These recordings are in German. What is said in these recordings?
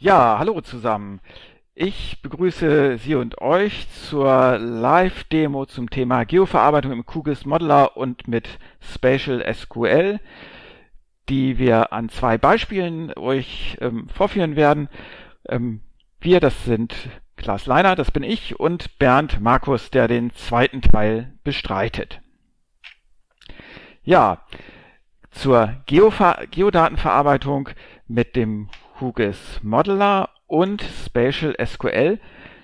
Ja, hallo zusammen. Ich begrüße Sie und euch zur Live-Demo zum Thema Geoverarbeitung im QGIS Modeler und mit Spatial SQL, die wir an zwei Beispielen euch ähm, vorführen werden. Ähm, wir, das sind Klaas Leiner, das bin ich, und Bernd Markus, der den zweiten Teil bestreitet. Ja, zur Geover Geodatenverarbeitung mit dem QGIS Modeler und Spatial SQL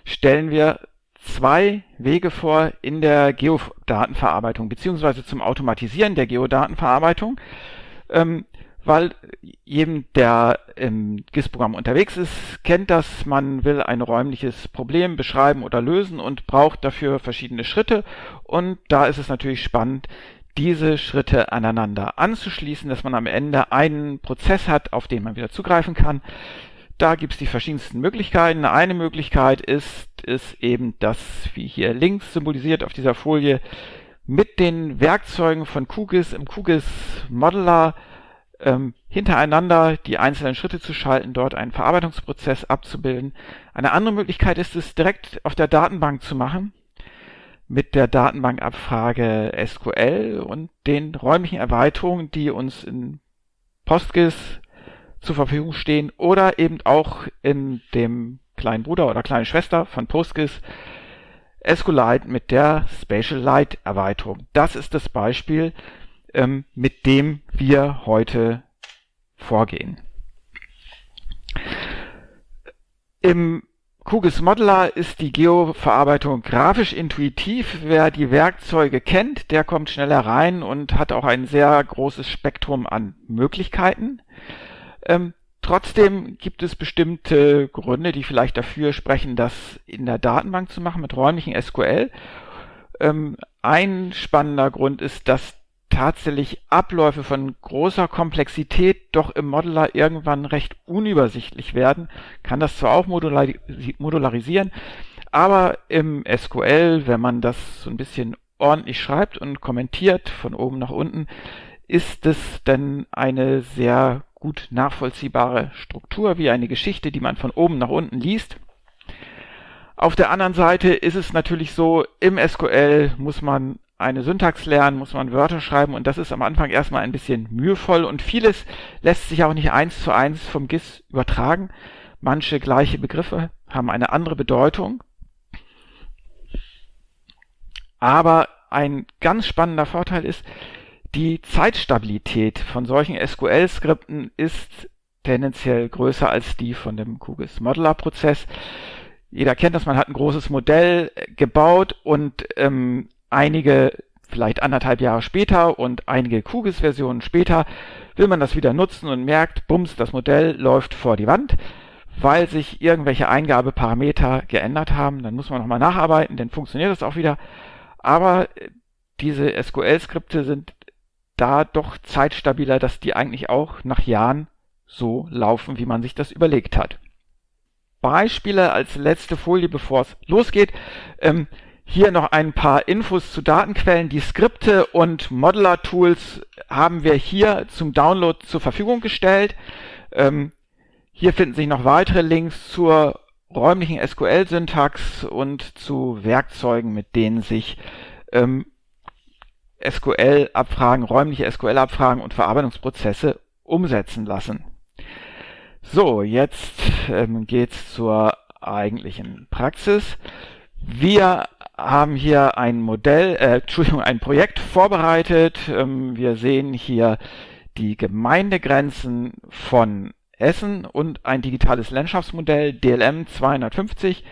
stellen wir zwei Wege vor in der Geodatenverarbeitung beziehungsweise zum Automatisieren der Geodatenverarbeitung, ähm, weil jedem, der im GIS-Programm unterwegs ist, kennt das, man will ein räumliches Problem beschreiben oder lösen und braucht dafür verschiedene Schritte. Und da ist es natürlich spannend, diese Schritte aneinander anzuschließen, dass man am Ende einen Prozess hat, auf den man wieder zugreifen kann. Da gibt es die verschiedensten Möglichkeiten. Eine Möglichkeit ist, ist eben das, wie hier links symbolisiert auf dieser Folie, mit den Werkzeugen von QGIS im QGIS Modeler ähm, hintereinander die einzelnen Schritte zu schalten, dort einen Verarbeitungsprozess abzubilden. Eine andere Möglichkeit ist es, direkt auf der Datenbank zu machen mit der Datenbankabfrage SQL und den räumlichen Erweiterungen, die uns in PostGIS zur Verfügung stehen oder eben auch in dem kleinen Bruder oder kleinen Schwester von PostGIS SQLite mit der Spatial Erweiterung. Das ist das Beispiel, ähm, mit dem wir heute vorgehen. Im QGIS Modeler ist die Geoverarbeitung grafisch intuitiv. Wer die Werkzeuge kennt, der kommt schneller rein und hat auch ein sehr großes Spektrum an Möglichkeiten. Ähm, trotzdem gibt es bestimmte Gründe, die vielleicht dafür sprechen, das in der Datenbank zu machen mit räumlichen SQL. Ähm, ein spannender Grund ist, dass tatsächlich Abläufe von großer Komplexität doch im Modeler irgendwann recht unübersichtlich werden, kann das zwar auch modularisieren, aber im SQL, wenn man das so ein bisschen ordentlich schreibt und kommentiert von oben nach unten, ist es dann eine sehr gut nachvollziehbare Struktur, wie eine Geschichte, die man von oben nach unten liest. Auf der anderen Seite ist es natürlich so, im SQL muss man eine Syntax lernen, muss man Wörter schreiben und das ist am Anfang erstmal ein bisschen mühevoll und vieles lässt sich auch nicht eins zu eins vom GIS übertragen. Manche gleiche Begriffe haben eine andere Bedeutung. Aber ein ganz spannender Vorteil ist, die Zeitstabilität von solchen SQL-Skripten ist tendenziell größer als die von dem QGIS Modeler Prozess. Jeder kennt das, man hat ein großes Modell gebaut und ähm, einige, vielleicht anderthalb Jahre später und einige QGIS-Versionen später, will man das wieder nutzen und merkt, bums, das Modell läuft vor die Wand, weil sich irgendwelche Eingabeparameter geändert haben. Dann muss man nochmal nacharbeiten, dann funktioniert das auch wieder. Aber diese SQL-Skripte sind da doch zeitstabiler, dass die eigentlich auch nach Jahren so laufen, wie man sich das überlegt hat. Beispiele als letzte Folie, bevor es losgeht. Ähm, hier noch ein paar Infos zu Datenquellen. Die Skripte und Modeler-Tools haben wir hier zum Download zur Verfügung gestellt. Ähm, hier finden sich noch weitere Links zur räumlichen SQL-Syntax und zu Werkzeugen, mit denen sich ähm, SQL-Abfragen, räumliche SQL-Abfragen und Verarbeitungsprozesse umsetzen lassen. So, jetzt ähm, geht's zur eigentlichen Praxis. Wir haben hier ein Modell, äh, Entschuldigung, ein Projekt vorbereitet. Ähm, wir sehen hier die Gemeindegrenzen von Essen und ein digitales Landschaftsmodell DLM 250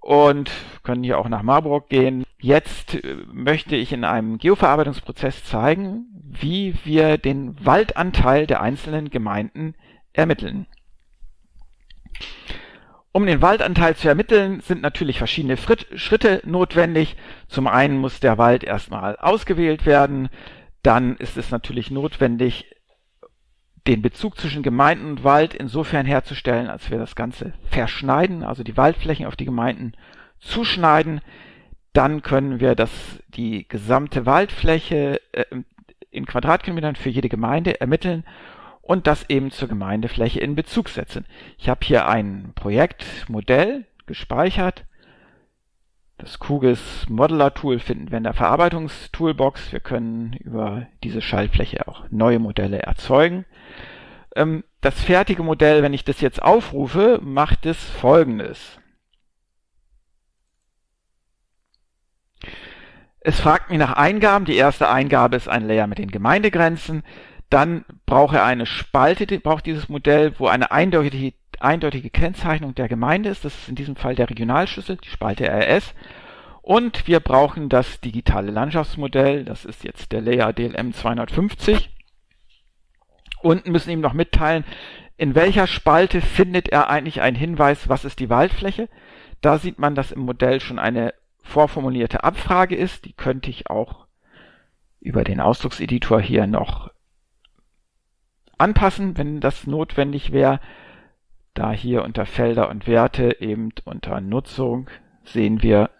und können hier auch nach Marburg gehen. Jetzt äh, möchte ich in einem Geoverarbeitungsprozess zeigen, wie wir den Waldanteil der einzelnen Gemeinden ermitteln. Um den Waldanteil zu ermitteln, sind natürlich verschiedene Schritte notwendig. Zum einen muss der Wald erstmal ausgewählt werden. Dann ist es natürlich notwendig, den Bezug zwischen Gemeinden und Wald insofern herzustellen, als wir das Ganze verschneiden, also die Waldflächen auf die Gemeinden zuschneiden. Dann können wir das, die gesamte Waldfläche äh, in Quadratkilometern für jede Gemeinde ermitteln und das eben zur Gemeindefläche in Bezug setzen. Ich habe hier ein Projektmodell gespeichert. Das QGIS Modeler Tool finden wir in der Verarbeitungstoolbox. Wir können über diese Schaltfläche auch neue Modelle erzeugen. Ähm, das fertige Modell, wenn ich das jetzt aufrufe, macht es folgendes. Es fragt mich nach Eingaben. Die erste Eingabe ist ein Layer mit den Gemeindegrenzen. Dann braucht er eine Spalte, braucht dieses Modell, wo eine eindeutige, eindeutige Kennzeichnung der Gemeinde ist. Das ist in diesem Fall der Regionalschlüssel, die Spalte RS. Und wir brauchen das digitale Landschaftsmodell. Das ist jetzt der Layer DLM 250. Und müssen ihm noch mitteilen, in welcher Spalte findet er eigentlich einen Hinweis, was ist die Waldfläche. Da sieht man, dass im Modell schon eine vorformulierte Abfrage ist. Die könnte ich auch über den Ausdruckseditor hier noch anpassen, wenn das notwendig wäre. Da hier unter Felder und Werte eben unter Nutzung sehen wir,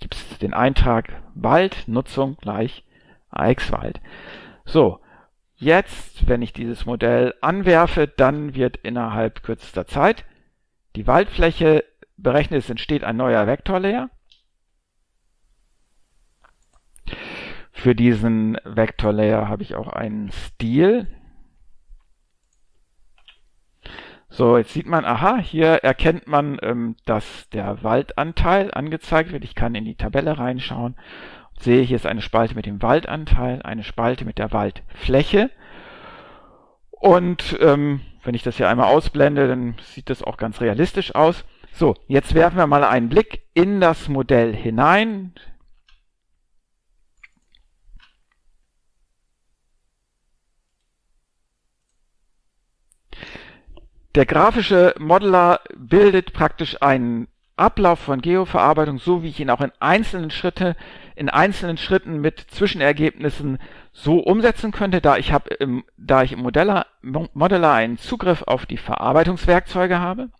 gibt es den Eintrag Wald, Nutzung gleich AX-Wald. So, jetzt, wenn ich dieses Modell anwerfe, dann wird innerhalb kürzester Zeit die Waldfläche berechnet, es entsteht ein neuer Vektorlayer. Für diesen Vector Layer habe ich auch einen Stil. So, jetzt sieht man, aha, hier erkennt man, ähm, dass der Waldanteil angezeigt wird. Ich kann in die Tabelle reinschauen und sehe, hier ist eine Spalte mit dem Waldanteil, eine Spalte mit der Waldfläche. Und ähm, wenn ich das hier einmal ausblende, dann sieht das auch ganz realistisch aus. So, jetzt werfen wir mal einen Blick in das Modell hinein. Der grafische Modeler bildet praktisch einen Ablauf von Geoverarbeitung, so wie ich ihn auch in einzelnen Schritte, in einzelnen Schritten mit Zwischenergebnissen so umsetzen könnte, da ich habe im, da ich im Modeller, Modeller einen Zugriff auf die Verarbeitungswerkzeuge habe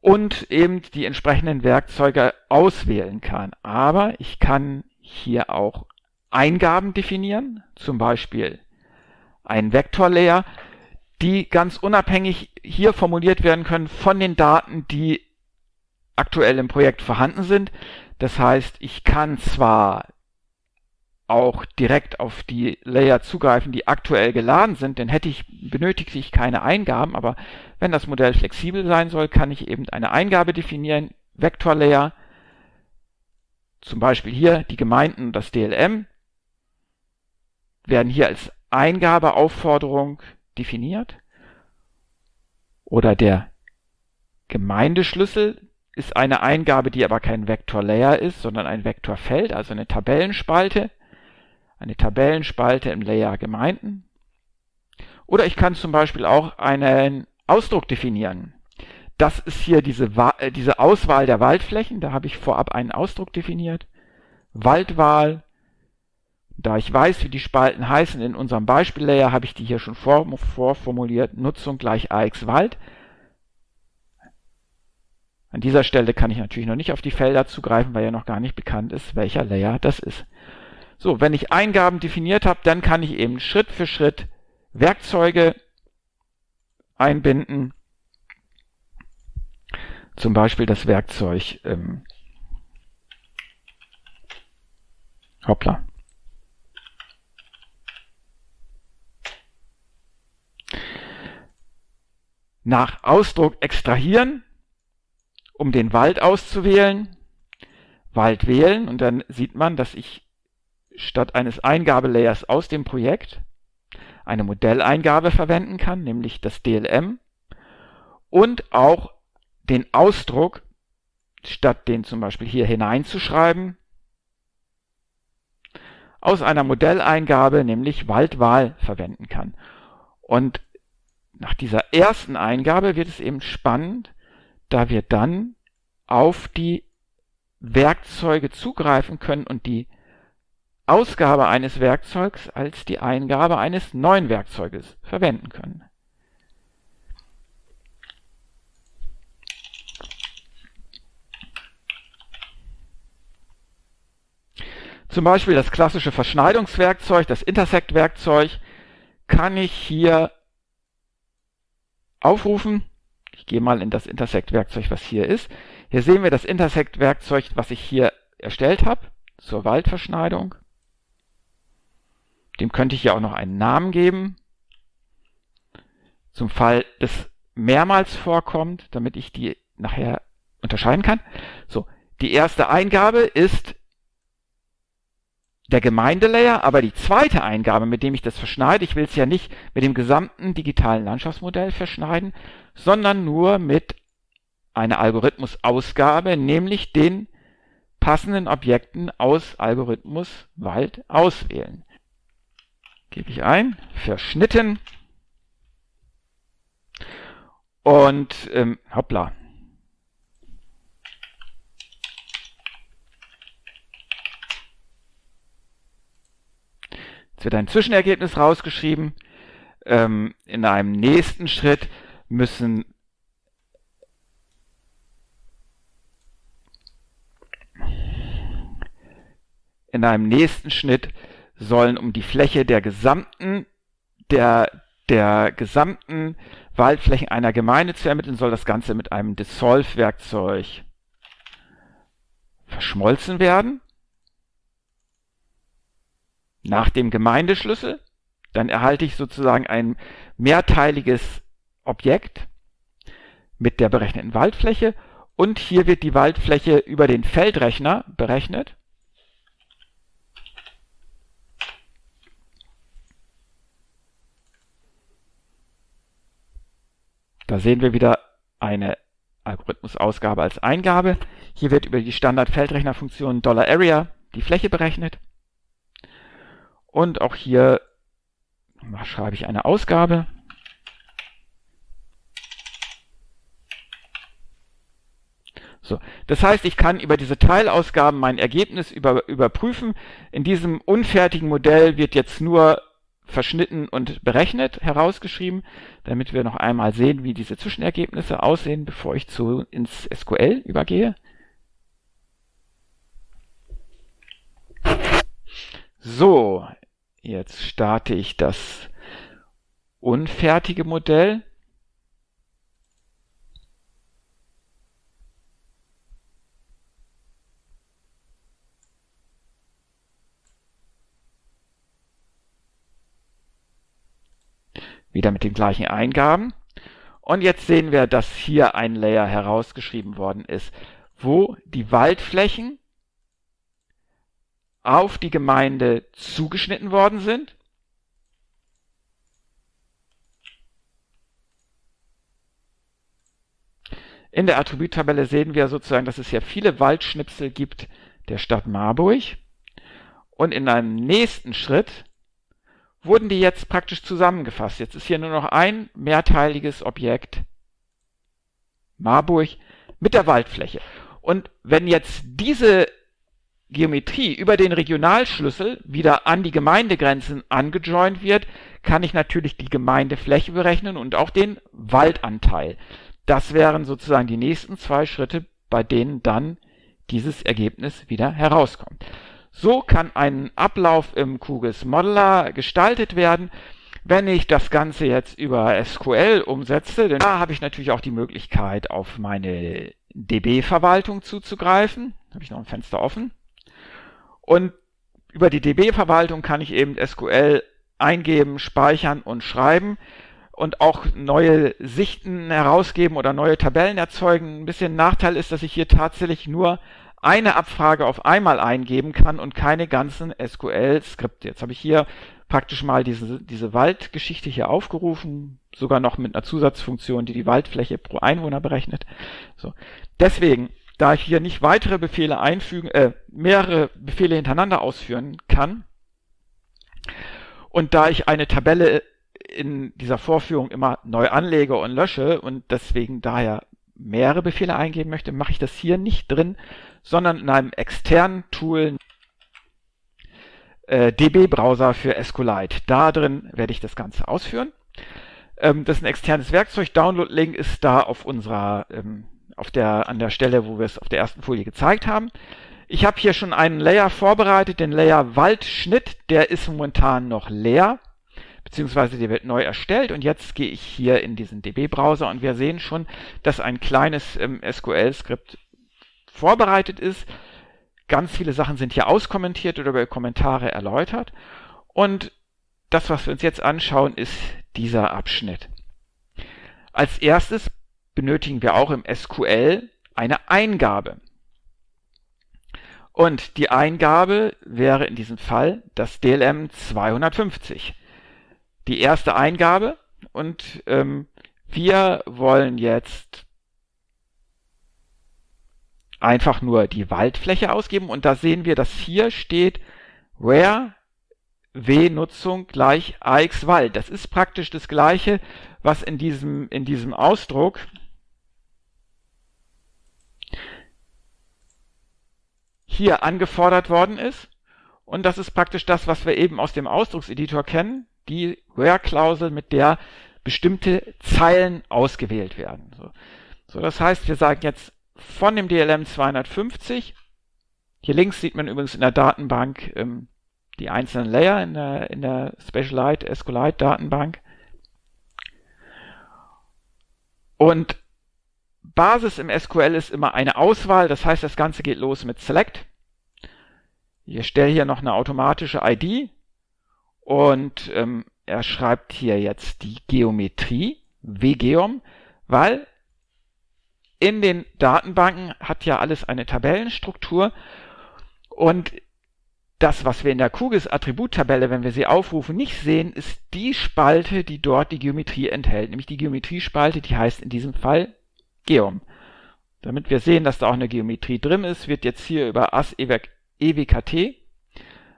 und eben die entsprechenden Werkzeuge auswählen kann. Aber ich kann hier auch Eingaben definieren, zum Beispiel ein Vektorlayer, die ganz unabhängig hier formuliert werden können von den Daten, die aktuell im Projekt vorhanden sind. Das heißt, ich kann zwar auch direkt auf die Layer zugreifen, die aktuell geladen sind, denn hätte ich, benötigte ich keine Eingaben, aber wenn das Modell flexibel sein soll, kann ich eben eine Eingabe definieren, Vektorlayer, zum Beispiel hier die Gemeinden und das DLM, werden hier als Eingabeaufforderung definiert. Oder der Gemeindeschlüssel ist eine Eingabe, die aber kein Vektorlayer ist, sondern ein Vektorfeld, also eine Tabellenspalte. Eine Tabellenspalte im Layer Gemeinden. Oder ich kann zum Beispiel auch einen Ausdruck definieren. Das ist hier diese, äh, diese Auswahl der Waldflächen. Da habe ich vorab einen Ausdruck definiert. Waldwahl da ich weiß, wie die Spalten heißen in unserem Beispiel-Layer, habe ich die hier schon vorformuliert. Nutzung gleich AX Wald. An dieser Stelle kann ich natürlich noch nicht auf die Felder zugreifen, weil ja noch gar nicht bekannt ist, welcher Layer das ist. So, wenn ich Eingaben definiert habe, dann kann ich eben Schritt für Schritt Werkzeuge einbinden. Zum Beispiel das Werkzeug ähm, Hoppla. Nach Ausdruck extrahieren, um den Wald auszuwählen, Wald wählen und dann sieht man, dass ich statt eines Eingabelayers aus dem Projekt eine Modelleingabe verwenden kann, nämlich das DLM und auch den Ausdruck, statt den zum Beispiel hier hineinzuschreiben, aus einer Modelleingabe, nämlich Waldwahl, verwenden kann. Und nach dieser ersten Eingabe wird es eben spannend, da wir dann auf die Werkzeuge zugreifen können und die Ausgabe eines Werkzeugs als die Eingabe eines neuen Werkzeuges verwenden können. Zum Beispiel das klassische Verschneidungswerkzeug, das Intersect-Werkzeug, kann ich hier aufrufen. Ich gehe mal in das Intersect-Werkzeug, was hier ist. Hier sehen wir das Intersect-Werkzeug, was ich hier erstellt habe zur Waldverschneidung. Dem könnte ich ja auch noch einen Namen geben. Zum Fall des mehrmals vorkommt, damit ich die nachher unterscheiden kann. So, die erste Eingabe ist der Gemeindelayer, aber die zweite Eingabe, mit dem ich das verschneide, ich will es ja nicht mit dem gesamten digitalen Landschaftsmodell verschneiden, sondern nur mit einer Algorithmusausgabe, nämlich den passenden Objekten aus Algorithmus Wald auswählen. Gebe ich ein, verschnitten und ähm, hoppla. Jetzt wird ein Zwischenergebnis rausgeschrieben. Ähm, in einem nächsten Schritt müssen in einem nächsten Schnitt sollen um die Fläche der gesamten der der gesamten Waldflächen einer Gemeinde zu ermitteln, soll das Ganze mit einem Dissolve-Werkzeug verschmolzen werden. Nach dem Gemeindeschlüssel, dann erhalte ich sozusagen ein mehrteiliges Objekt mit der berechneten Waldfläche und hier wird die Waldfläche über den Feldrechner berechnet. Da sehen wir wieder eine Algorithmusausgabe als Eingabe. Hier wird über die Standard-Feldrechnerfunktion $Area die Fläche berechnet. Und auch hier schreibe ich eine Ausgabe. So, das heißt, ich kann über diese Teilausgaben mein Ergebnis über, überprüfen. In diesem unfertigen Modell wird jetzt nur verschnitten und berechnet herausgeschrieben, damit wir noch einmal sehen, wie diese Zwischenergebnisse aussehen, bevor ich zu ins SQL übergehe. So, jetzt starte ich das unfertige Modell. Wieder mit den gleichen Eingaben. Und jetzt sehen wir, dass hier ein Layer herausgeschrieben worden ist, wo die Waldflächen auf die Gemeinde zugeschnitten worden sind. In der Attributtabelle sehen wir sozusagen, dass es hier viele Waldschnipsel gibt der Stadt Marburg. Und in einem nächsten Schritt wurden die jetzt praktisch zusammengefasst. Jetzt ist hier nur noch ein mehrteiliges Objekt Marburg mit der Waldfläche. Und wenn jetzt diese Geometrie über den Regionalschlüssel wieder an die Gemeindegrenzen angejoint wird, kann ich natürlich die Gemeindefläche berechnen und auch den Waldanteil. Das wären sozusagen die nächsten zwei Schritte, bei denen dann dieses Ergebnis wieder herauskommt. So kann ein Ablauf im QGIS Modeler gestaltet werden. Wenn ich das Ganze jetzt über SQL umsetze, dann da habe ich natürlich auch die Möglichkeit, auf meine DB-Verwaltung zuzugreifen. Habe ich noch ein Fenster offen. Und über die DB-Verwaltung kann ich eben SQL eingeben, speichern und schreiben und auch neue Sichten herausgeben oder neue Tabellen erzeugen. Ein bisschen Nachteil ist, dass ich hier tatsächlich nur eine Abfrage auf einmal eingeben kann und keine ganzen SQL-Skripte. Jetzt habe ich hier praktisch mal diese, diese Waldgeschichte hier aufgerufen, sogar noch mit einer Zusatzfunktion, die die Waldfläche pro Einwohner berechnet. So. Deswegen, da ich hier nicht weitere Befehle einfügen, äh, mehrere Befehle hintereinander ausführen kann und da ich eine Tabelle in dieser Vorführung immer neu anlege und lösche und deswegen daher mehrere Befehle eingeben möchte, mache ich das hier nicht drin, sondern in einem externen Tool äh, DB-Browser für SQLite. Da drin werde ich das Ganze ausführen. Ähm, das ist ein externes Werkzeug. Download-Link ist da auf unserer, ähm, auf der, an der Stelle, wo wir es auf der ersten Folie gezeigt haben. Ich habe hier schon einen Layer vorbereitet, den Layer Waldschnitt. Der ist momentan noch leer. beziehungsweise die wird neu erstellt und jetzt gehe ich hier in diesen DB-Browser und wir sehen schon, dass ein kleines ähm, SQL-Skript vorbereitet ist. Ganz viele Sachen sind hier auskommentiert oder über Kommentare erläutert und das, was wir uns jetzt anschauen, ist dieser Abschnitt. Als erstes benötigen wir auch im SQL eine Eingabe. Und die Eingabe wäre in diesem Fall das DLM 250. Die erste Eingabe und ähm, wir wollen jetzt einfach nur die Waldfläche ausgeben und da sehen wir, dass hier steht where w-Nutzung gleich ax Wald. Das ist praktisch das gleiche, was in diesem, in diesem Ausdruck hier angefordert worden ist. Und das ist praktisch das, was wir eben aus dem Ausdruckseditor kennen, die Where-Klausel, mit der bestimmte Zeilen ausgewählt werden. So. so, das heißt, wir sagen jetzt von dem DLM 250, hier links sieht man übrigens in der Datenbank ähm, die einzelnen Layer in der, in der Specialized SQLite Datenbank. Und Basis im SQL ist immer eine Auswahl, das heißt, das Ganze geht los mit Select. Ich erstelle hier noch eine automatische ID und ähm, er schreibt hier jetzt die Geometrie, WGeom, weil in den Datenbanken hat ja alles eine Tabellenstruktur und das, was wir in der QGIS-Attributtabelle, wenn wir sie aufrufen, nicht sehen, ist die Spalte, die dort die Geometrie enthält, nämlich die Geometriespalte, die heißt in diesem Fall Geom. Damit wir sehen, dass da auch eine Geometrie drin ist, wird jetzt hier über AS EWKT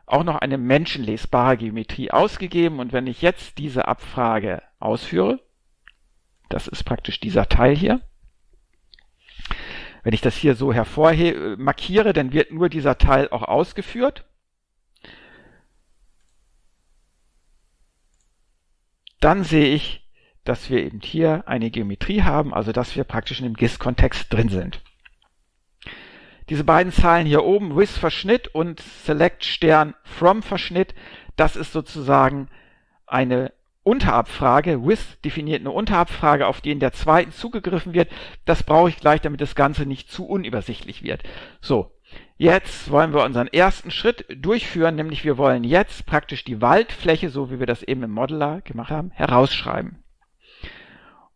auch noch eine menschenlesbare Geometrie ausgegeben und wenn ich jetzt diese Abfrage ausführe, das ist praktisch dieser Teil hier, wenn ich das hier so hervorhebe, markiere, dann wird nur dieser Teil auch ausgeführt. Dann sehe ich, dass wir eben hier eine Geometrie haben, also dass wir praktisch in dem GIS-Kontext drin sind. Diese beiden Zahlen hier oben, with Verschnitt und select Stern from Verschnitt, das ist sozusagen eine Unterabfrage. With definiert eine Unterabfrage, auf die in der zweiten zugegriffen wird. Das brauche ich gleich, damit das Ganze nicht zu unübersichtlich wird. So, jetzt wollen wir unseren ersten Schritt durchführen, nämlich wir wollen jetzt praktisch die Waldfläche, so wie wir das eben im Modeler gemacht haben, herausschreiben.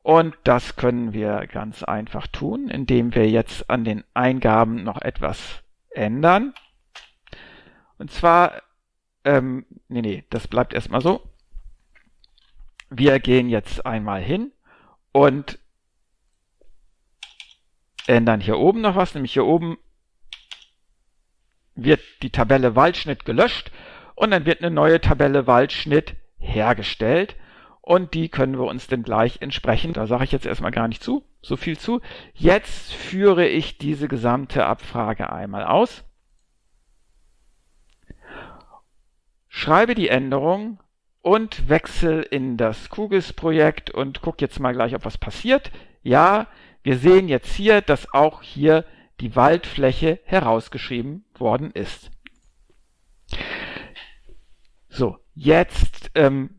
Und das können wir ganz einfach tun, indem wir jetzt an den Eingaben noch etwas ändern. Und zwar, ähm, nee, nee, das bleibt erstmal so. Wir gehen jetzt einmal hin und ändern hier oben noch was, nämlich hier oben wird die Tabelle Waldschnitt gelöscht und dann wird eine neue Tabelle Waldschnitt hergestellt und die können wir uns dann gleich entsprechend, da sage ich jetzt erstmal gar nicht zu, so viel zu. Jetzt führe ich diese gesamte Abfrage einmal aus, schreibe die Änderung und wechsle in das QGIS-Projekt und gucke jetzt mal gleich, ob was passiert. Ja, wir sehen jetzt hier, dass auch hier die Waldfläche herausgeschrieben worden ist. So, jetzt ähm,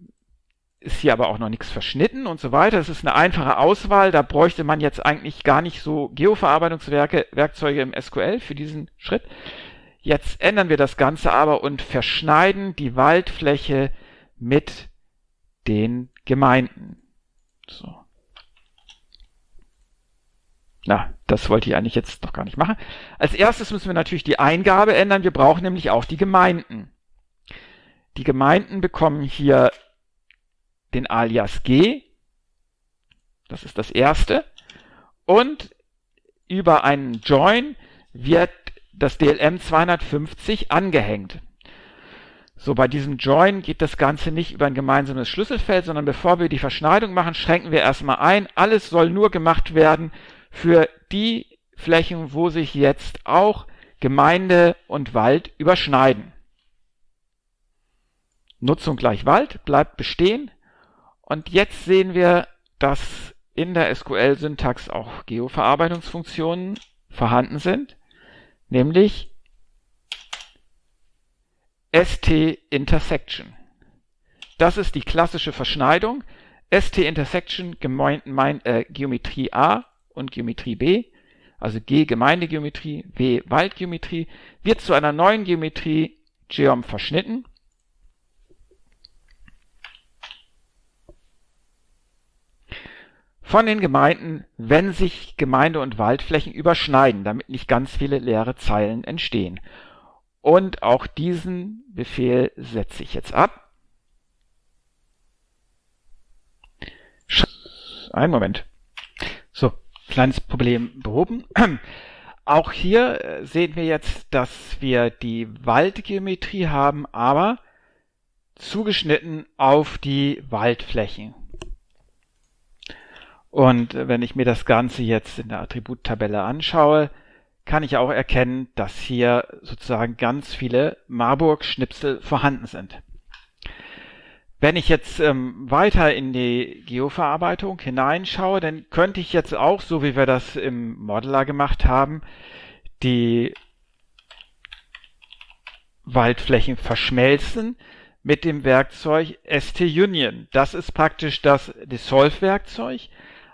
ist hier aber auch noch nichts verschnitten und so weiter. Es ist eine einfache Auswahl. Da bräuchte man jetzt eigentlich gar nicht so Geoverarbeitungswerkzeuge im SQL für diesen Schritt. Jetzt ändern wir das Ganze aber und verschneiden die Waldfläche mit den Gemeinden. So. Na, das wollte ich eigentlich jetzt noch gar nicht machen. Als erstes müssen wir natürlich die Eingabe ändern. Wir brauchen nämlich auch die Gemeinden. Die Gemeinden bekommen hier den Alias G, das ist das erste, und über einen Join wird das DLM 250 angehängt. So, bei diesem Join geht das Ganze nicht über ein gemeinsames Schlüsselfeld, sondern bevor wir die Verschneidung machen, schränken wir erstmal ein. Alles soll nur gemacht werden für die Flächen, wo sich jetzt auch Gemeinde und Wald überschneiden. Nutzung gleich Wald bleibt bestehen. Und jetzt sehen wir, dass in der SQL-Syntax auch Geoverarbeitungsfunktionen vorhanden sind, nämlich st-intersection. Das ist die klassische Verschneidung. ST Intersection gemein, mein, äh, Geometrie A und Geometrie B, also G Gemeindegeometrie, W Waldgeometrie, wird zu einer neuen Geometrie Geom verschnitten. Von den Gemeinden, wenn sich Gemeinde- und Waldflächen überschneiden, damit nicht ganz viele leere Zeilen entstehen. Und auch diesen Befehl setze ich jetzt ab. Ein Moment. So, kleines Problem behoben. Auch hier äh, sehen wir jetzt, dass wir die Waldgeometrie haben, aber zugeschnitten auf die Waldflächen. Und wenn ich mir das Ganze jetzt in der Attributtabelle anschaue, kann ich auch erkennen, dass hier sozusagen ganz viele Marburg-Schnipsel vorhanden sind. Wenn ich jetzt ähm, weiter in die Geoverarbeitung hineinschaue, dann könnte ich jetzt auch, so wie wir das im Modeler gemacht haben, die Waldflächen verschmelzen mit dem Werkzeug ST-Union. Das ist praktisch das Dissolve-Werkzeug,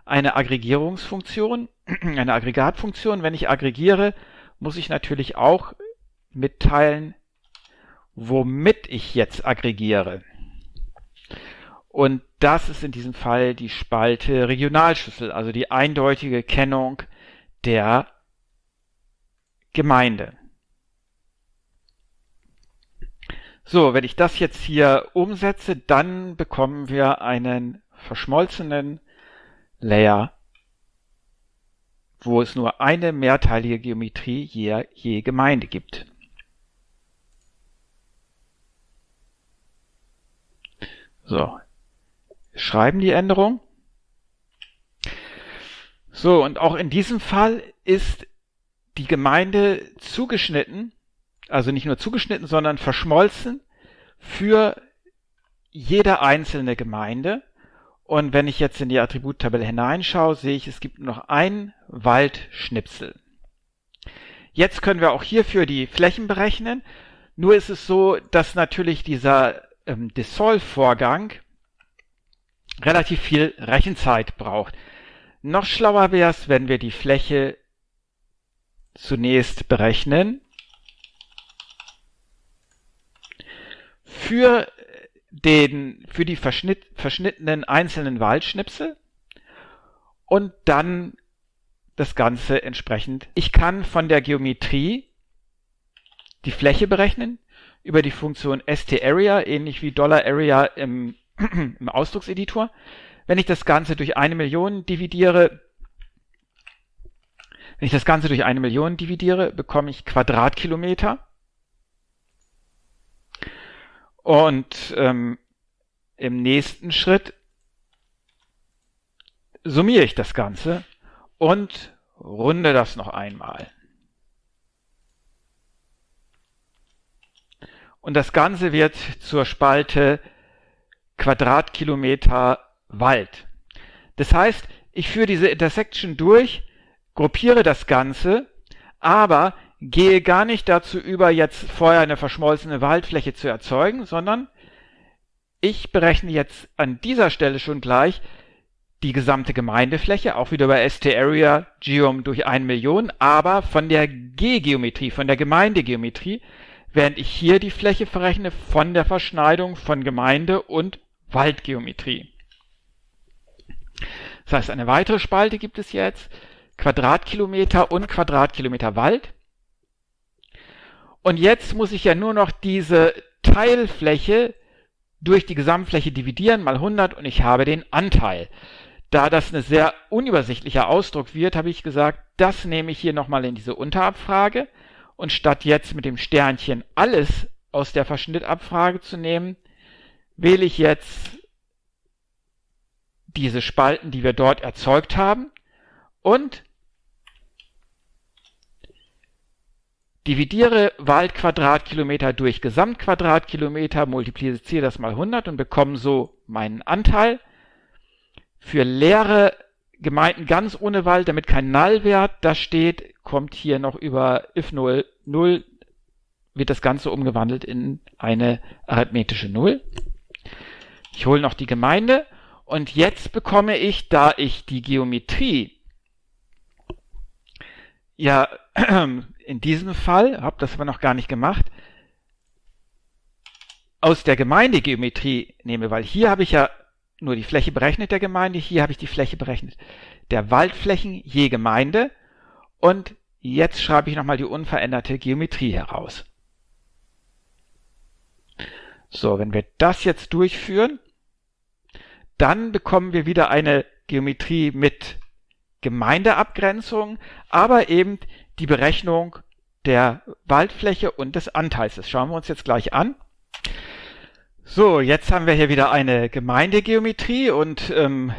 eine Aggregierungsfunktion, eine Aggregatfunktion. Wenn ich aggregiere, muss ich natürlich auch mitteilen, womit ich jetzt aggregiere. Und das ist in diesem Fall die Spalte Regionalschlüssel, also die eindeutige Kennung der Gemeinde. So, wenn ich das jetzt hier umsetze, dann bekommen wir einen verschmolzenen Layer, wo es nur eine mehrteilige Geometrie je, je Gemeinde gibt. So, schreiben die Änderung. So, und auch in diesem Fall ist die Gemeinde zugeschnitten, also nicht nur zugeschnitten, sondern verschmolzen für jede einzelne Gemeinde. Und wenn ich jetzt in die Attributtabelle hineinschaue, sehe ich, es gibt nur noch ein Waldschnipsel. Jetzt können wir auch hierfür die Flächen berechnen. Nur ist es so, dass natürlich dieser ähm, Dissolve-Vorgang relativ viel Rechenzeit braucht. Noch schlauer wäre es, wenn wir die Fläche zunächst berechnen. Für, den, für die verschnitt, verschnittenen einzelnen Waldschnipsel und dann das Ganze entsprechend. Ich kann von der Geometrie die Fläche berechnen über die Funktion stArea, ähnlich wie $Area im im Ausdruckseditor. Wenn ich das Ganze durch eine Million dividiere, wenn ich das Ganze durch eine Million dividiere, bekomme ich Quadratkilometer. Und ähm, im nächsten Schritt summiere ich das Ganze und runde das noch einmal. Und das Ganze wird zur Spalte Quadratkilometer Wald. Das heißt, ich führe diese Intersection durch, gruppiere das Ganze, aber gehe gar nicht dazu über, jetzt vorher eine verschmolzene Waldfläche zu erzeugen, sondern ich berechne jetzt an dieser Stelle schon gleich die gesamte Gemeindefläche, auch wieder bei ST-Area Geom durch 1 Million, aber von der G-Geometrie, von der Gemeindegeometrie, während ich hier die Fläche verrechne von der Verschneidung von Gemeinde und Waldgeometrie. Das heißt, eine weitere Spalte gibt es jetzt, Quadratkilometer und Quadratkilometer Wald. Und jetzt muss ich ja nur noch diese Teilfläche durch die Gesamtfläche dividieren mal 100 und ich habe den Anteil. Da das ein sehr unübersichtlicher Ausdruck wird, habe ich gesagt, das nehme ich hier nochmal in diese Unterabfrage und statt jetzt mit dem Sternchen alles aus der Verschnittabfrage zu nehmen, wähle ich jetzt diese Spalten, die wir dort erzeugt haben und dividiere Waldquadratkilometer durch Gesamtquadratkilometer, multipliziere das mal 100 und bekomme so meinen Anteil. Für leere Gemeinden ganz ohne Wald, damit kein Nullwert da steht, kommt hier noch über if 0, 0 wird das Ganze umgewandelt in eine arithmetische Null. Ich hole noch die Gemeinde und jetzt bekomme ich, da ich die Geometrie ja in diesem Fall, habe das aber noch gar nicht gemacht, aus der Gemeindegeometrie nehme, weil hier habe ich ja nur die Fläche berechnet der Gemeinde, hier habe ich die Fläche berechnet der Waldflächen je Gemeinde und jetzt schreibe ich nochmal die unveränderte Geometrie heraus. So, wenn wir das jetzt durchführen, dann bekommen wir wieder eine Geometrie mit Gemeindeabgrenzung, aber eben die Berechnung der Waldfläche und des Anteils. Das schauen wir uns jetzt gleich an. So, jetzt haben wir hier wieder eine Gemeindegeometrie und ähm,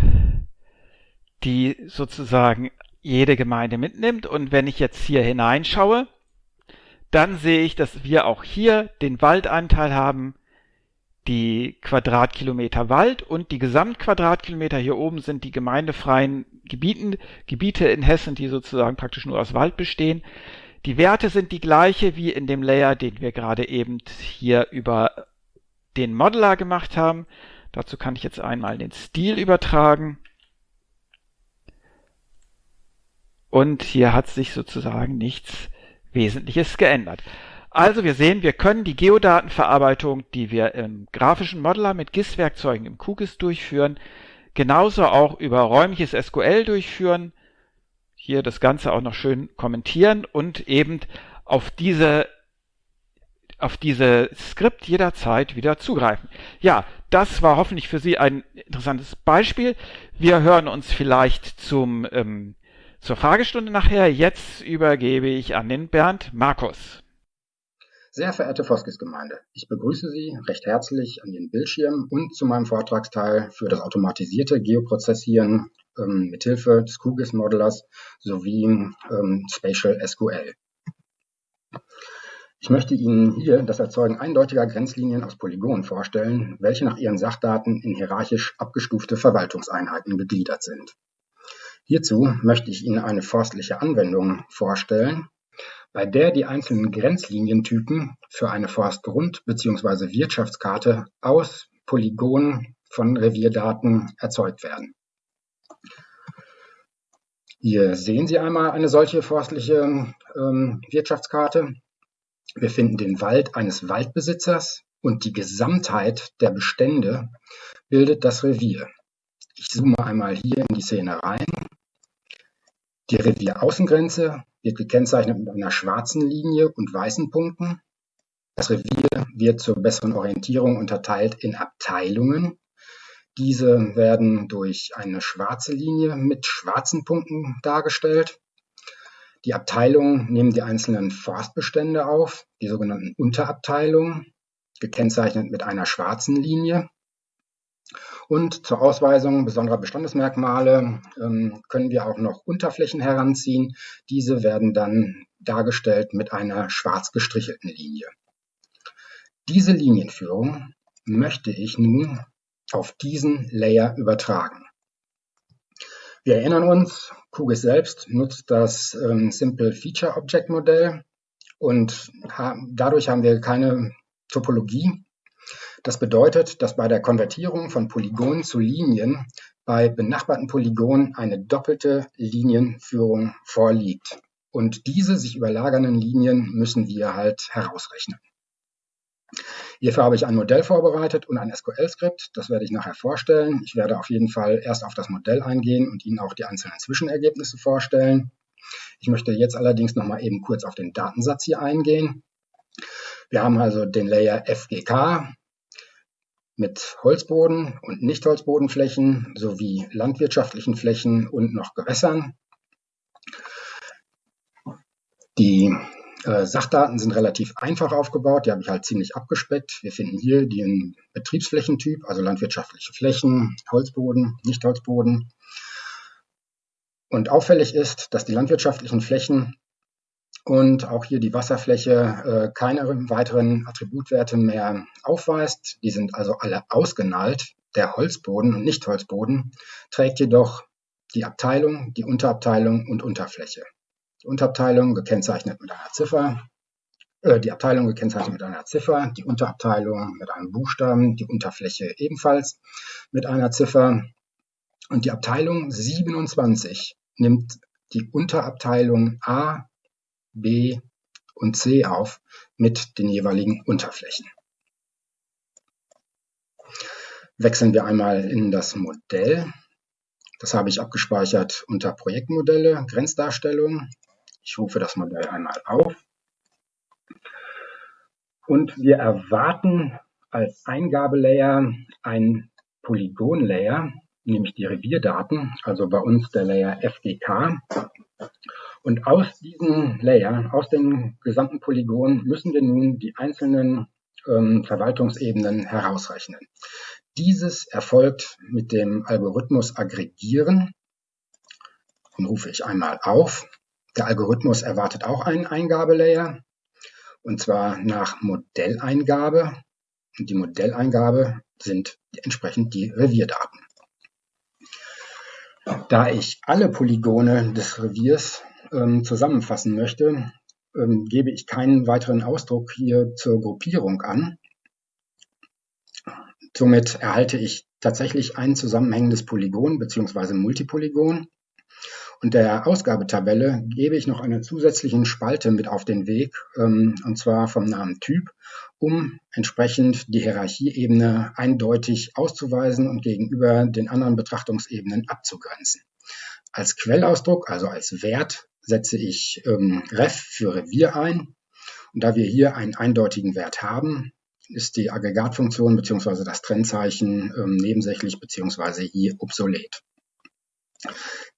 die sozusagen jede Gemeinde mitnimmt. Und wenn ich jetzt hier hineinschaue, dann sehe ich, dass wir auch hier den Waldanteil haben, die Quadratkilometer Wald und die Gesamtquadratkilometer hier oben sind die gemeindefreien Gebieten, Gebiete in Hessen, die sozusagen praktisch nur aus Wald bestehen. Die Werte sind die gleiche wie in dem Layer, den wir gerade eben hier über den Modeler gemacht haben. Dazu kann ich jetzt einmal den Stil übertragen. Und hier hat sich sozusagen nichts Wesentliches geändert. Also wir sehen, wir können die Geodatenverarbeitung, die wir im grafischen Modeler mit GIS-Werkzeugen im QGIS durchführen, genauso auch über räumliches SQL durchführen, hier das Ganze auch noch schön kommentieren und eben auf diese auf diese Skript jederzeit wieder zugreifen. Ja, das war hoffentlich für Sie ein interessantes Beispiel. Wir hören uns vielleicht zum ähm, zur Fragestunde nachher. Jetzt übergebe ich an den Bernd Markus. Sehr verehrte Foskis-Gemeinde, ich begrüße Sie recht herzlich an Ihren Bildschirm und zu meinem Vortragsteil für das automatisierte Geoprozessieren ähm, mithilfe des QGIS-Modelers sowie ähm, Spatial SQL. Ich möchte Ihnen hier das Erzeugen eindeutiger Grenzlinien aus Polygonen vorstellen, welche nach ihren Sachdaten in hierarchisch abgestufte Verwaltungseinheiten gegliedert sind. Hierzu möchte ich Ihnen eine forstliche Anwendung vorstellen, bei der die einzelnen Grenzlinientypen für eine Forstgrund- bzw. Wirtschaftskarte aus Polygonen von Revierdaten erzeugt werden. Hier sehen Sie einmal eine solche forstliche ähm, Wirtschaftskarte. Wir finden den Wald eines Waldbesitzers und die Gesamtheit der Bestände bildet das Revier. Ich zoome einmal hier in die Szene rein. Die Revieraußengrenze wird gekennzeichnet mit einer schwarzen Linie und weißen Punkten. Das Revier wird zur besseren Orientierung unterteilt in Abteilungen. Diese werden durch eine schwarze Linie mit schwarzen Punkten dargestellt. Die Abteilungen nehmen die einzelnen Forstbestände auf, die sogenannten Unterabteilungen, gekennzeichnet mit einer schwarzen Linie. Und zur Ausweisung besonderer Bestandesmerkmale ähm, können wir auch noch Unterflächen heranziehen. Diese werden dann dargestellt mit einer schwarz gestrichelten Linie. Diese Linienführung möchte ich nun auf diesen Layer übertragen. Wir erinnern uns, QGIS selbst nutzt das ähm, Simple Feature Object Modell und ha dadurch haben wir keine Topologie, das bedeutet, dass bei der Konvertierung von Polygonen zu Linien bei benachbarten Polygonen eine doppelte Linienführung vorliegt. Und diese sich überlagernden Linien müssen wir halt herausrechnen. Hierfür habe ich ein Modell vorbereitet und ein SQL-Skript. Das werde ich nachher vorstellen. Ich werde auf jeden Fall erst auf das Modell eingehen und Ihnen auch die einzelnen Zwischenergebnisse vorstellen. Ich möchte jetzt allerdings noch mal eben kurz auf den Datensatz hier eingehen. Wir haben also den Layer FGK, mit Holzboden und Nichtholzbodenflächen sowie landwirtschaftlichen Flächen und noch Gewässern. Die äh, Sachdaten sind relativ einfach aufgebaut, die habe ich halt ziemlich abgespeckt. Wir finden hier den Betriebsflächentyp, also landwirtschaftliche Flächen, Holzboden, Nichtholzboden. Und auffällig ist, dass die landwirtschaftlichen Flächen und auch hier die Wasserfläche äh, keine weiteren Attributwerte mehr aufweist. Die sind also alle ausgenallt. Der Holzboden und Nicht-Holzboden trägt jedoch die Abteilung, die Unterabteilung und Unterfläche. Die Unterabteilung gekennzeichnet mit einer Ziffer äh, die Abteilung gekennzeichnet mit einer Ziffer, die Unterabteilung mit einem Buchstaben, die Unterfläche ebenfalls mit einer Ziffer. Und die Abteilung 27 nimmt die Unterabteilung A, B und C auf mit den jeweiligen Unterflächen. Wechseln wir einmal in das Modell. Das habe ich abgespeichert unter Projektmodelle, Grenzdarstellung. Ich rufe das Modell einmal auf. Und wir erwarten als Eingabelayer ein Polygon-Layer, nämlich die Revierdaten, also bei uns der Layer FDK. Und aus diesen Layer, aus den gesamten Polygonen, müssen wir nun die einzelnen ähm, Verwaltungsebenen herausrechnen. Dieses erfolgt mit dem Algorithmus Aggregieren. Den rufe ich einmal auf. Der Algorithmus erwartet auch einen Eingabelayer, und zwar nach Modelleingabe. Und die Modelleingabe sind entsprechend die Revierdaten. Da ich alle Polygone des Reviers ähm, zusammenfassen möchte, ähm, gebe ich keinen weiteren Ausdruck hier zur Gruppierung an. Somit erhalte ich tatsächlich ein zusammenhängendes Polygon bzw. Multipolygon. Und der Ausgabetabelle gebe ich noch eine zusätzliche Spalte mit auf den Weg, ähm, und zwar vom Namen Typ, um entsprechend die Hierarchieebene eindeutig auszuweisen und gegenüber den anderen Betrachtungsebenen abzugrenzen. Als Quellausdruck, also als Wert, setze ich ähm, ref für Revier ein. Und da wir hier einen eindeutigen Wert haben, ist die Aggregatfunktion bzw. das Trennzeichen ähm, nebensächlich bzw. hier obsolet.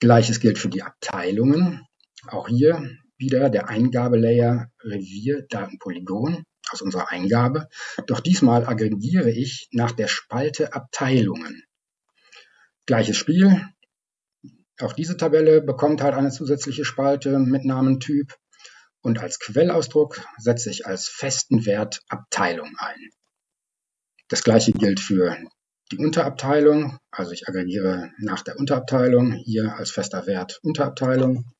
Gleiches gilt für die Abteilungen. Auch hier wieder der Eingabelayer Revier Datenpolygon aus unserer Eingabe. Doch diesmal aggregiere ich nach der Spalte Abteilungen. Gleiches Spiel. Auch diese Tabelle bekommt halt eine zusätzliche Spalte mit Namentyp und als Quellausdruck setze ich als festen Wert Abteilung ein. Das gleiche gilt für die Unterabteilung, also ich aggregiere nach der Unterabteilung hier als fester Wert Unterabteilung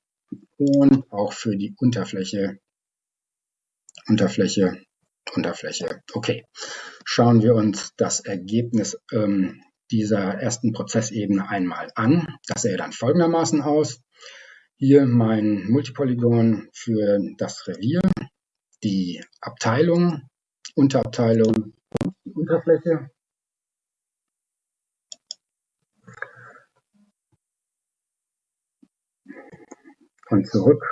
und auch für die Unterfläche, Unterfläche, Unterfläche. Okay, schauen wir uns das Ergebnis ähm, dieser ersten Prozessebene einmal an. Das sähe dann folgendermaßen aus. Hier mein Multipolygon für das Revier, die Abteilung, Unterabteilung und die Unterfläche. Und zurück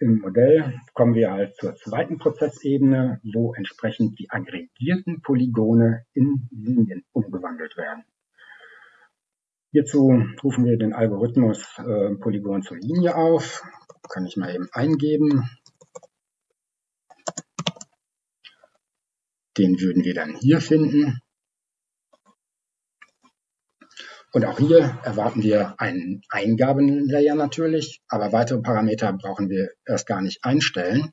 im Modell kommen wir halt zur zweiten Prozessebene, wo entsprechend die aggregierten Polygone in Linien umgewandelt werden. Hierzu rufen wir den Algorithmus äh, Polygon zur Linie auf. Kann ich mal eben eingeben. Den würden wir dann hier finden. Und auch hier erwarten wir einen Eingabenlayer natürlich, aber weitere Parameter brauchen wir erst gar nicht einstellen.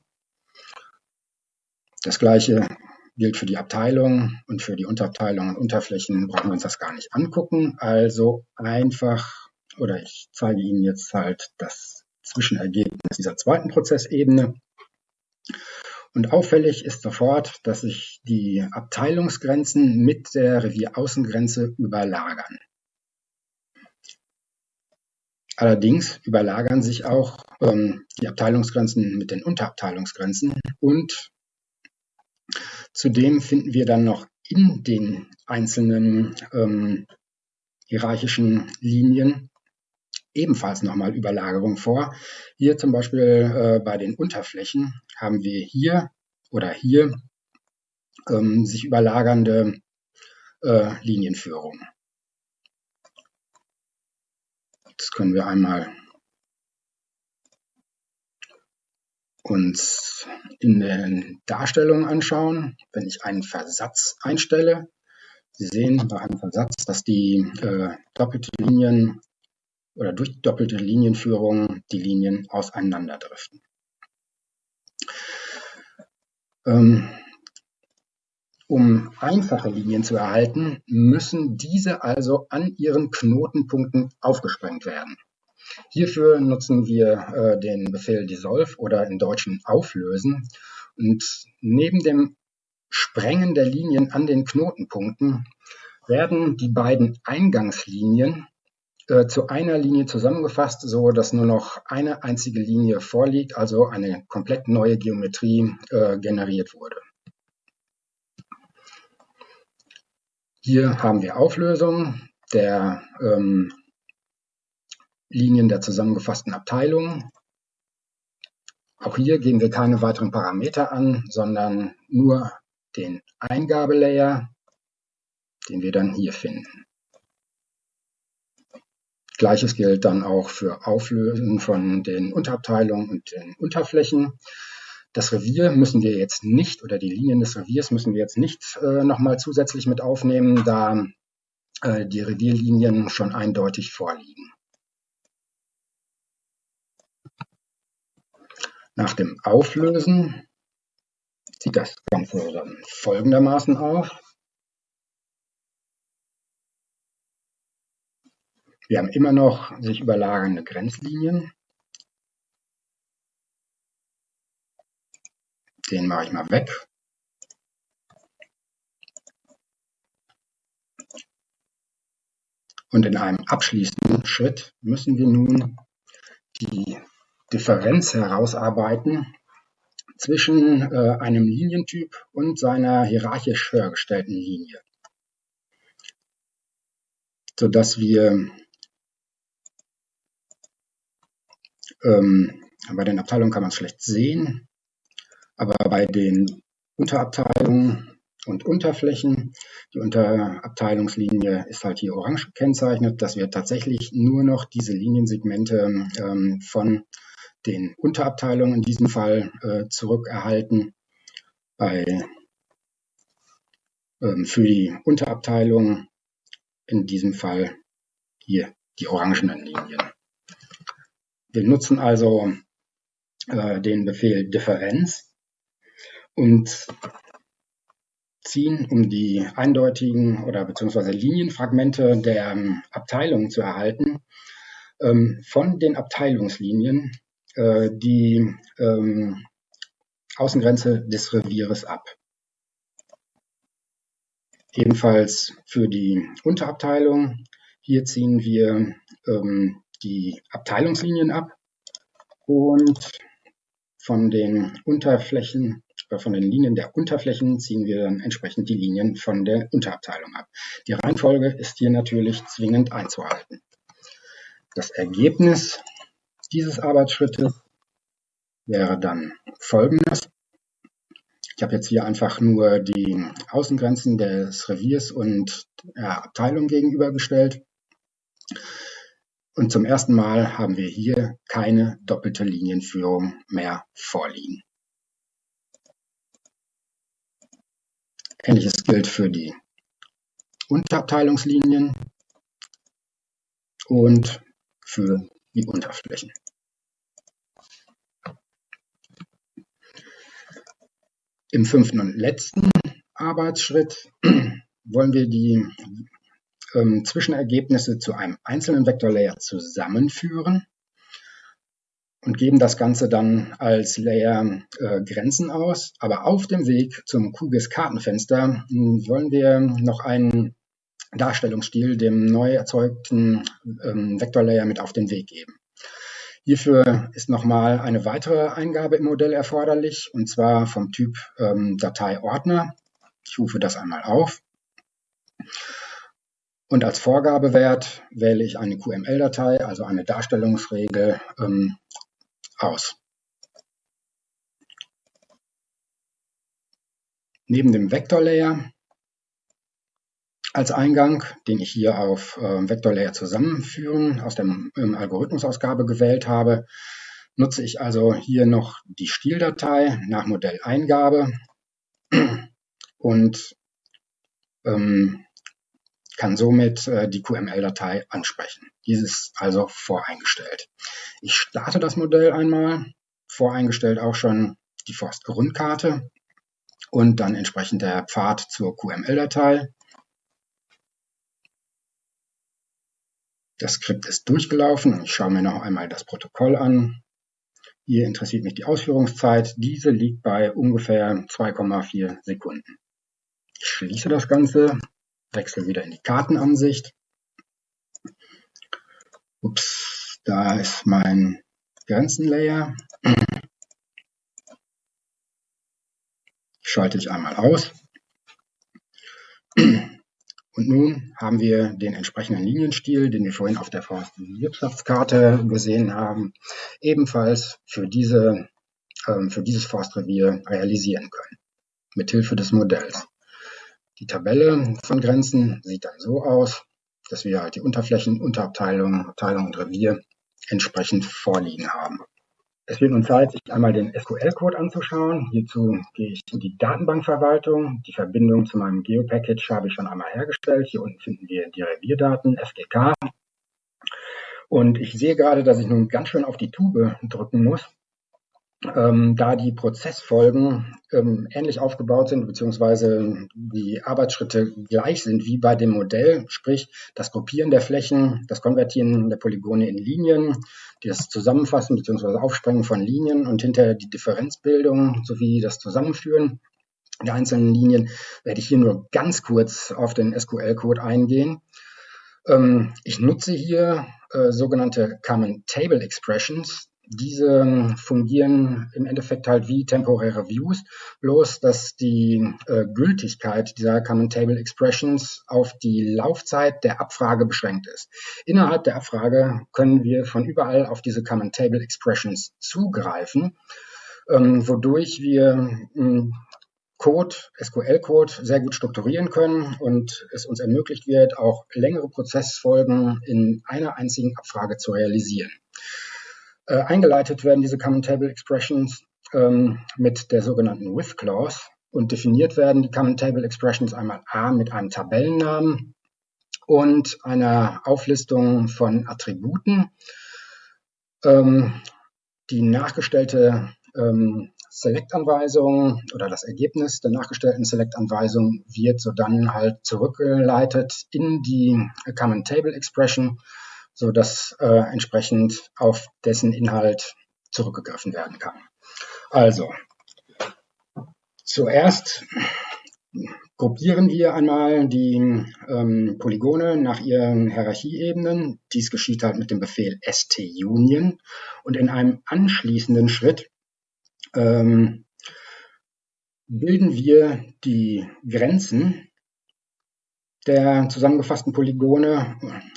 Das gleiche gilt für die Abteilung und für die Unterabteilungen und Unterflächen brauchen wir uns das gar nicht angucken. Also einfach, oder ich zeige Ihnen jetzt halt das Zwischenergebnis dieser zweiten Prozessebene. Und auffällig ist sofort, dass sich die Abteilungsgrenzen mit der Revieraußengrenze überlagern. Allerdings überlagern sich auch ähm, die Abteilungsgrenzen mit den Unterabteilungsgrenzen und Zudem finden wir dann noch in den einzelnen ähm, hierarchischen Linien ebenfalls nochmal Überlagerung vor. Hier zum Beispiel äh, bei den Unterflächen haben wir hier oder hier ähm, sich überlagernde äh, Linienführung. Das können wir einmal uns in den Darstellungen anschauen, wenn ich einen Versatz einstelle, Sie sehen bei einem Versatz, dass die äh, doppelte Linien oder durch doppelte Linienführung die Linien auseinanderdriften. Ähm, um einfache Linien zu erhalten, müssen diese also an ihren Knotenpunkten aufgesprengt werden. Hierfür nutzen wir äh, den Befehl dissolve oder im Deutschen auflösen. Und neben dem Sprengen der Linien an den Knotenpunkten werden die beiden Eingangslinien äh, zu einer Linie zusammengefasst, so dass nur noch eine einzige Linie vorliegt, also eine komplett neue Geometrie äh, generiert wurde. Hier haben wir Auflösung der ähm, Linien der zusammengefassten Abteilungen. Auch hier geben wir keine weiteren Parameter an, sondern nur den Eingabelayer, den wir dann hier finden. Gleiches gilt dann auch für Auflösen von den Unterabteilungen und den Unterflächen. Das Revier müssen wir jetzt nicht, oder die Linien des Reviers müssen wir jetzt nicht äh, nochmal zusätzlich mit aufnehmen, da äh, die Revierlinien schon eindeutig vorliegen. Nach dem Auflösen sieht das Ganze dann folgendermaßen aus. Wir haben immer noch sich überlagernde Grenzlinien. Den mache ich mal weg. Und in einem abschließenden Schritt müssen wir nun Differenz herausarbeiten zwischen äh, einem Linientyp und seiner hierarchisch höher gestellten Linie, sodass wir ähm, bei den Abteilungen kann man es schlecht sehen, aber bei den Unterabteilungen und Unterflächen, die Unterabteilungslinie ist halt hier orange gekennzeichnet, dass wir tatsächlich nur noch diese Liniensegmente ähm, von den Unterabteilungen in diesem Fall äh, zurückerhalten. Bei, ähm, für die Unterabteilung in diesem Fall hier die orangenen Linien. Wir nutzen also äh, den Befehl Differenz und ziehen, um die eindeutigen oder beziehungsweise Linienfragmente der ähm, Abteilungen zu erhalten, ähm, von den Abteilungslinien äh, die ähm, Außengrenze des Revieres ab. Ebenfalls für die Unterabteilung. Hier ziehen wir ähm, die Abteilungslinien ab und von den Unterflächen oder von den Linien der Unterflächen ziehen wir dann entsprechend die Linien von der Unterabteilung ab. Die Reihenfolge ist hier natürlich zwingend einzuhalten. Das Ergebnis dieses Arbeitsschrittes wäre dann folgendes. Ich habe jetzt hier einfach nur die Außengrenzen des Reviers und der Abteilung gegenübergestellt. Und zum ersten Mal haben wir hier keine doppelte Linienführung mehr vorliegen. Ähnliches gilt für die Unterabteilungslinien und für die Unterflächen. Im fünften und letzten Arbeitsschritt wollen wir die ähm, Zwischenergebnisse zu einem einzelnen Vektorlayer zusammenführen und geben das Ganze dann als Layer äh, Grenzen aus. Aber auf dem Weg zum QGIS Kartenfenster hm, wollen wir noch einen Darstellungsstil dem neu erzeugten ähm, Vektorlayer mit auf den Weg geben. Hierfür ist nochmal eine weitere Eingabe im Modell erforderlich, und zwar vom Typ ähm, Dateiordner. Ich rufe das einmal auf. Und als Vorgabewert wähle ich eine QML-Datei, also eine Darstellungsregel, ähm, aus. Neben dem Vektorlayer als Eingang, den ich hier auf äh, Vektorlayer zusammenführen aus der ähm, Algorithmusausgabe gewählt habe, nutze ich also hier noch die Stildatei nach Modelleingabe und ähm, kann somit äh, die QML-Datei ansprechen. Dieses also voreingestellt. Ich starte das Modell einmal, voreingestellt auch schon die Forstgrundkarte und dann entsprechend der Pfad zur QML-Datei. Das Skript ist durchgelaufen und ich schaue mir noch einmal das Protokoll an. Hier interessiert mich die Ausführungszeit. Diese liegt bei ungefähr 2,4 Sekunden. Ich schließe das Ganze, wechsle wieder in die Kartenansicht. Ups, da ist mein Grenzenlayer. Schalte ich einmal aus. Und nun haben wir den entsprechenden Linienstil, den wir vorhin auf der Forstwirtschaftskarte gesehen haben, ebenfalls für, diese, ähm, für dieses Forstrevier realisieren können, mithilfe des Modells. Die Tabelle von Grenzen sieht dann so aus, dass wir halt die Unterflächen, Unterabteilungen, Abteilung und Revier entsprechend vorliegen haben. Es wird nun Zeit, sich einmal den SQL-Code anzuschauen. Hierzu gehe ich in die Datenbankverwaltung. Die Verbindung zu meinem Geo-Package habe ich schon einmal hergestellt. Hier unten finden wir die Revierdaten, FGK. Und ich sehe gerade, dass ich nun ganz schön auf die Tube drücken muss, ähm, da die Prozessfolgen ähm, ähnlich aufgebaut sind, beziehungsweise die Arbeitsschritte gleich sind wie bei dem Modell, sprich das Gruppieren der Flächen, das Konvertieren der Polygone in Linien, das Zusammenfassen beziehungsweise Aufsprengen von Linien und hinterher die Differenzbildung sowie das Zusammenführen der einzelnen Linien, werde ich hier nur ganz kurz auf den SQL-Code eingehen. Ähm, ich nutze hier äh, sogenannte Common Table Expressions. Diese ähm, fungieren im Endeffekt halt wie temporäre Views, bloß dass die äh, Gültigkeit dieser Common Table Expressions auf die Laufzeit der Abfrage beschränkt ist. Innerhalb der Abfrage können wir von überall auf diese Common Table Expressions zugreifen, ähm, wodurch wir ähm, Code, SQL-Code sehr gut strukturieren können und es uns ermöglicht wird, auch längere Prozessfolgen in einer einzigen Abfrage zu realisieren. Äh, eingeleitet werden diese Common Table Expressions ähm, mit der sogenannten With Clause und definiert werden die Common Table Expressions einmal A mit einem Tabellennamen und einer Auflistung von Attributen. Ähm, die nachgestellte ähm, Select-Anweisung oder das Ergebnis der nachgestellten Select-Anweisung wird so dann halt zurückgeleitet in die Common Table Expression so dass äh, entsprechend auf dessen Inhalt zurückgegriffen werden kann. Also, zuerst gruppieren wir einmal die ähm, Polygone nach ihren Hierarchieebenen. Dies geschieht halt mit dem Befehl stunion und in einem anschließenden Schritt ähm, bilden wir die Grenzen der zusammengefassten Polygone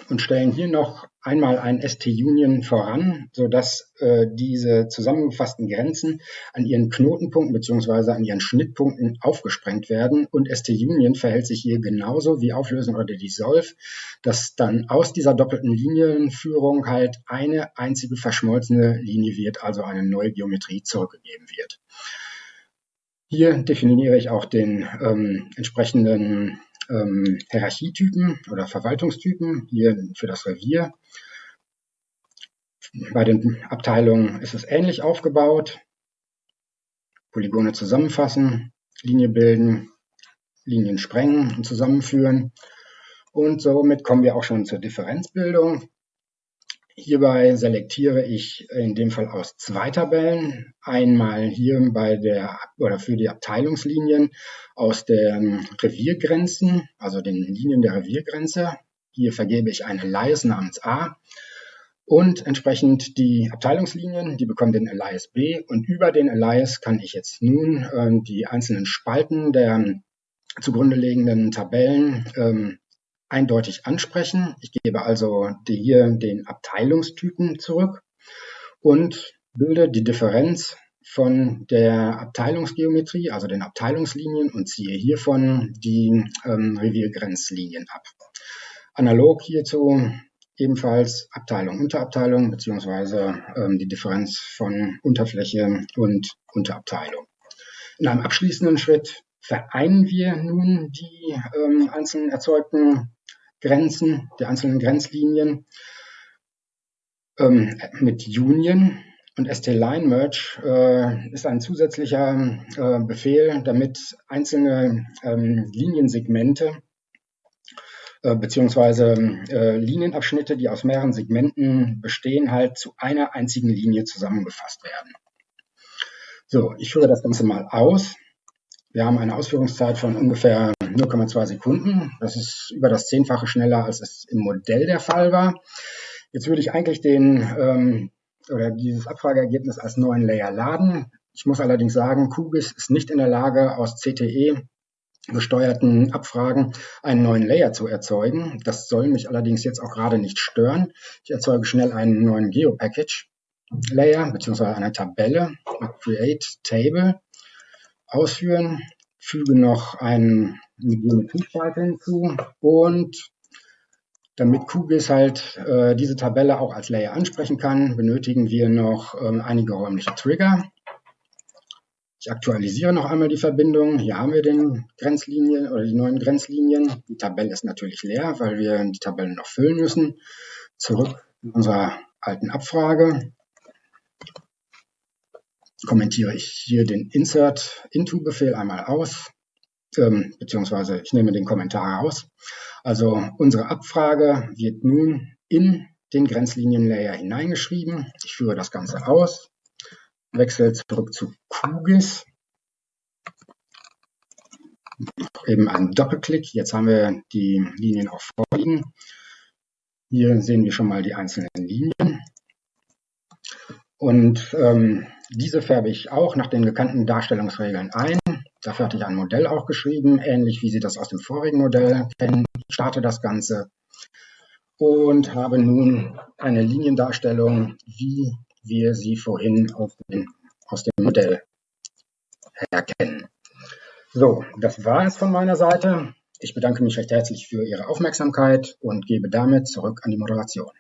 und stellen hier noch einmal ein ST-Union voran, sodass äh, diese zusammengefassten Grenzen an ihren Knotenpunkten beziehungsweise an ihren Schnittpunkten aufgesprengt werden. Und ST-Union verhält sich hier genauso wie Auflösen oder Dissolve, dass dann aus dieser doppelten Linienführung halt eine einzige verschmolzene Linie wird, also eine neue Geometrie zurückgegeben wird. Hier definiere ich auch den ähm, entsprechenden ähm, Hierarchietypen oder Verwaltungstypen, hier für das Revier. Bei den Abteilungen ist es ähnlich aufgebaut. Polygone zusammenfassen, Linie bilden, Linien sprengen und zusammenführen. Und somit kommen wir auch schon zur Differenzbildung. Hierbei selektiere ich in dem Fall aus zwei Tabellen. Einmal hier bei der oder für die Abteilungslinien aus den Reviergrenzen, also den Linien der Reviergrenze. Hier vergebe ich eine Alias namens A und entsprechend die Abteilungslinien, die bekommen den Alias B und über den Alias kann ich jetzt nun äh, die einzelnen Spalten der zugrunde liegenden Tabellen ähm, eindeutig ansprechen. Ich gebe also hier den Abteilungstypen zurück und bilde die Differenz von der Abteilungsgeometrie, also den Abteilungslinien und ziehe hiervon die ähm, Reviergrenzlinien ab. Analog hierzu ebenfalls Abteilung, Unterabteilung beziehungsweise ähm, die Differenz von Unterfläche und Unterabteilung. In einem abschließenden Schritt vereinen wir nun die ähm, einzelnen erzeugten Grenzen, die einzelnen Grenzlinien ähm, mit Union und ST-Line-Merge äh, ist ein zusätzlicher äh, Befehl, damit einzelne ähm, Liniensegmente äh, beziehungsweise äh, Linienabschnitte, die aus mehreren Segmenten bestehen, halt zu einer einzigen Linie zusammengefasst werden. So, ich führe das Ganze mal aus. Wir haben eine Ausführungszeit von ungefähr 0,2 Sekunden. Das ist über das Zehnfache schneller, als es im Modell der Fall war. Jetzt würde ich eigentlich den ähm, oder dieses Abfrageergebnis als neuen Layer laden. Ich muss allerdings sagen, QGIS ist nicht in der Lage, aus CTE gesteuerten Abfragen einen neuen Layer zu erzeugen. Das soll mich allerdings jetzt auch gerade nicht stören. Ich erzeuge schnell einen neuen GeoPackage Layer beziehungsweise eine Tabelle Create Table ausführen, füge noch einen, eine Geometriespalte hinzu und damit QGIS halt äh, diese Tabelle auch als Layer ansprechen kann, benötigen wir noch ähm, einige räumliche Trigger. Ich aktualisiere noch einmal die Verbindung. Hier haben wir den Grenzlinien oder die neuen Grenzlinien. Die Tabelle ist natürlich leer, weil wir die Tabellen noch füllen müssen. Zurück in unserer alten Abfrage kommentiere ich hier den Insert Into Befehl einmal aus, ähm, beziehungsweise ich nehme den Kommentar raus. Also unsere Abfrage wird nun in den Grenzlinienlayer hineingeschrieben. Ich führe das Ganze aus, wechsle zurück zu QGIS. Eben einen Doppelklick. Jetzt haben wir die Linien auch vorliegen. Hier sehen wir schon mal die einzelnen Linien. Und ähm, diese färbe ich auch nach den bekannten Darstellungsregeln ein. Dafür hatte ich ein Modell auch geschrieben, ähnlich wie Sie das aus dem vorigen Modell kennen. Ich starte das Ganze und habe nun eine Liniendarstellung, wie wir sie vorhin dem, aus dem Modell erkennen. So, das war es von meiner Seite. Ich bedanke mich recht herzlich für Ihre Aufmerksamkeit und gebe damit zurück an die Moderation.